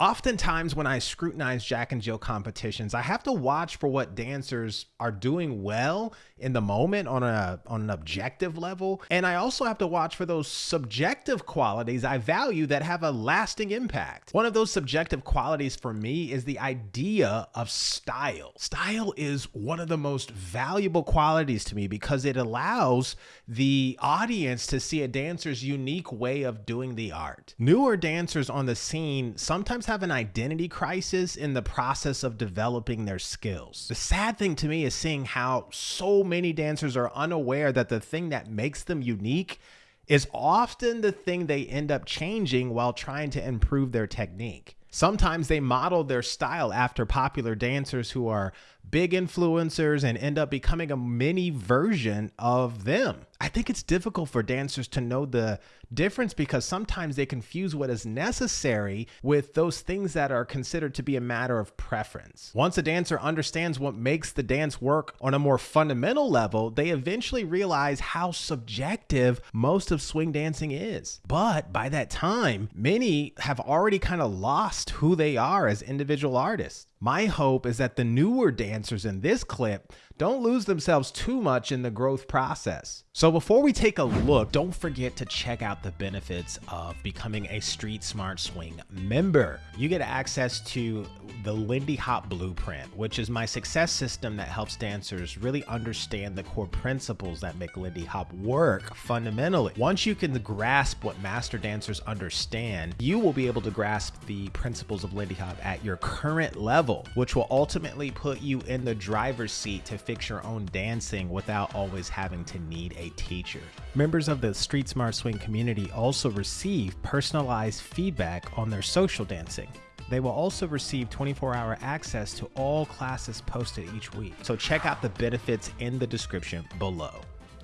Oftentimes, when I scrutinize Jack and Jill competitions, I have to watch for what dancers are doing well in the moment on a on an objective level, and I also have to watch for those subjective qualities I value that have a lasting impact. One of those subjective qualities for me is the idea of style. Style is one of the most valuable qualities to me because it allows the audience to see a dancer's unique way of doing the art. Newer dancers on the scene sometimes have an identity crisis in the process of developing their skills. The sad thing to me is seeing how so many dancers are unaware that the thing that makes them unique is often the thing they end up changing while trying to improve their technique. Sometimes they model their style after popular dancers who are big influencers and end up becoming a mini version of them. I think it's difficult for dancers to know the difference because sometimes they confuse what is necessary with those things that are considered to be a matter of preference. Once a dancer understands what makes the dance work on a more fundamental level, they eventually realize how subjective most of swing dancing is. But by that time, many have already kind of lost who they are as individual artists. My hope is that the newer dancers in this clip don't lose themselves too much in the growth process. So before we take a look, don't forget to check out the benefits of becoming a Street Smart Swing member. You get access to the Lindy Hop Blueprint, which is my success system that helps dancers really understand the core principles that make Lindy Hop work fundamentally. Once you can grasp what master dancers understand, you will be able to grasp the principles of Lindy Hop at your current level, which will ultimately put you in the driver's seat to fix your own dancing without always having to need a teacher. Members of the Street Smart Swing community also receive personalized feedback on their social dancing. They will also receive 24 hour access to all classes posted each week. So check out the benefits in the description below.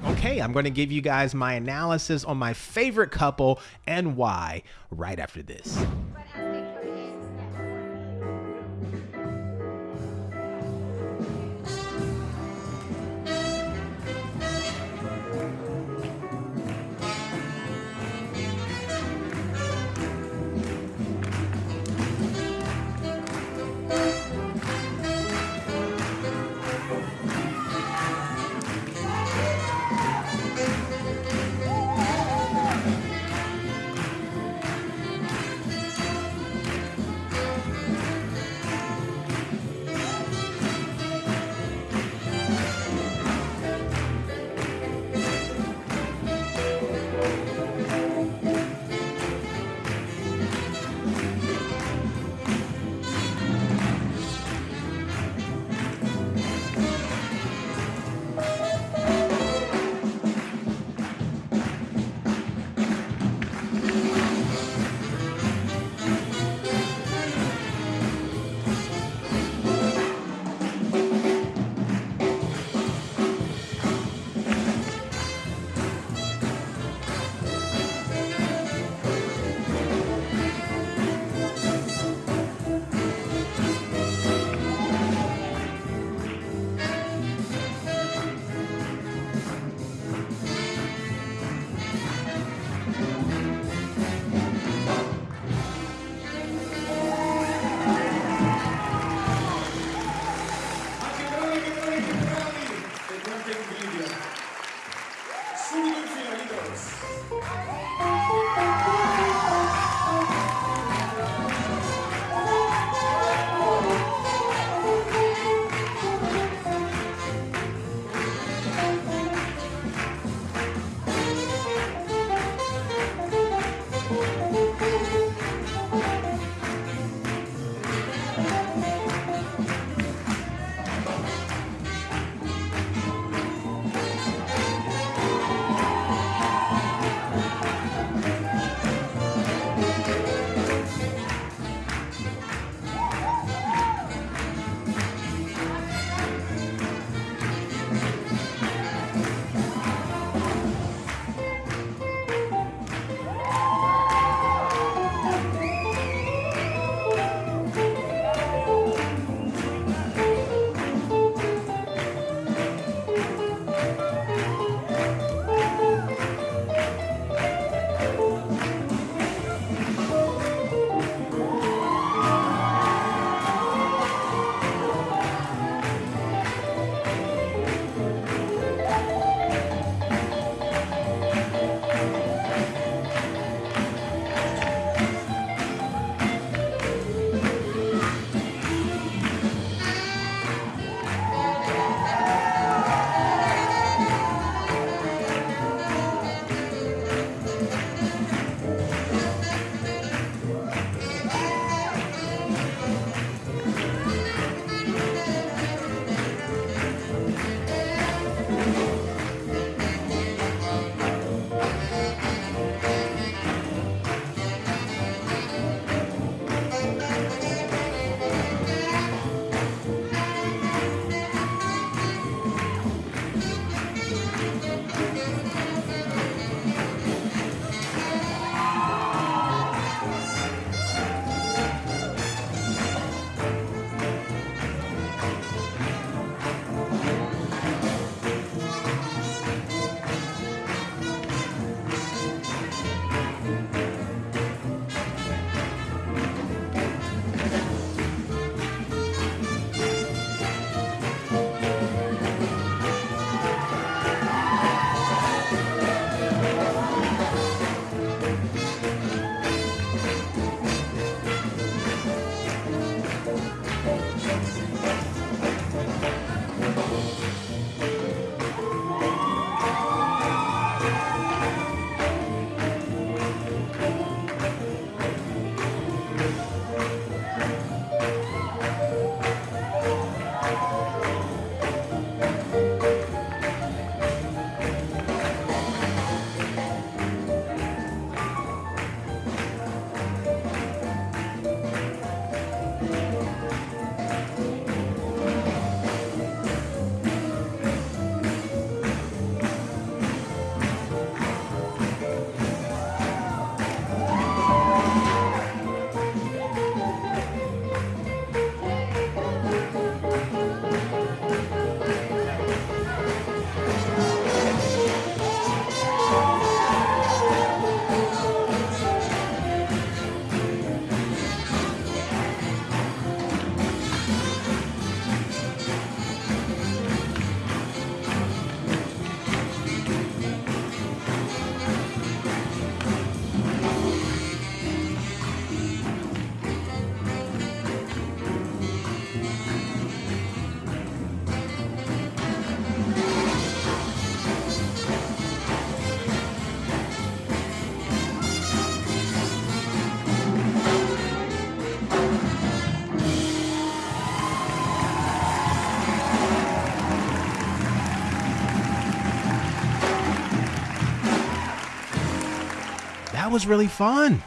Okay, I'm going to give you guys my analysis on my favorite couple and why right after this. that was really fun.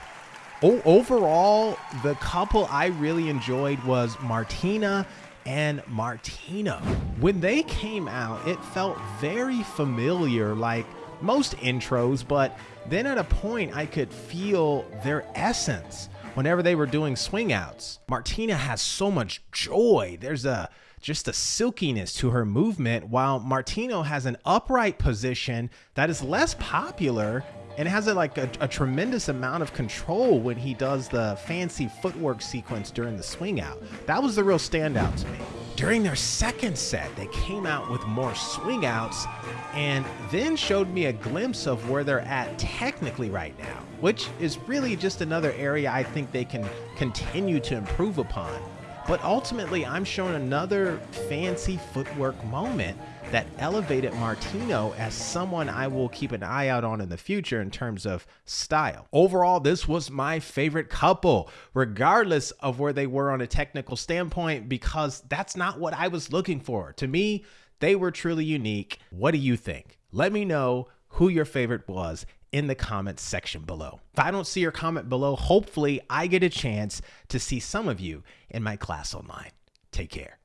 Oh, overall, the couple I really enjoyed was Martina and Martino. When they came out, it felt very familiar, like most intros, but then at a point I could feel their essence whenever they were doing swing outs. Martina has so much joy. There's a just a silkiness to her movement, while Martino has an upright position that is less popular and has a, like a, a, tremendous amount of control when he does the fancy footwork sequence during the swing out. That was the real standout to me. During their second set, they came out with more swing outs and then showed me a glimpse of where they're at technically right now, which is really just another area I think they can continue to improve upon. But ultimately, I'm shown another fancy footwork moment that elevated Martino as someone I will keep an eye out on in the future in terms of style. Overall, this was my favorite couple, regardless of where they were on a technical standpoint, because that's not what I was looking for. To me, they were truly unique. What do you think? Let me know who your favorite was in the comments section below. If I don't see your comment below, hopefully I get a chance to see some of you in my class online. Take care.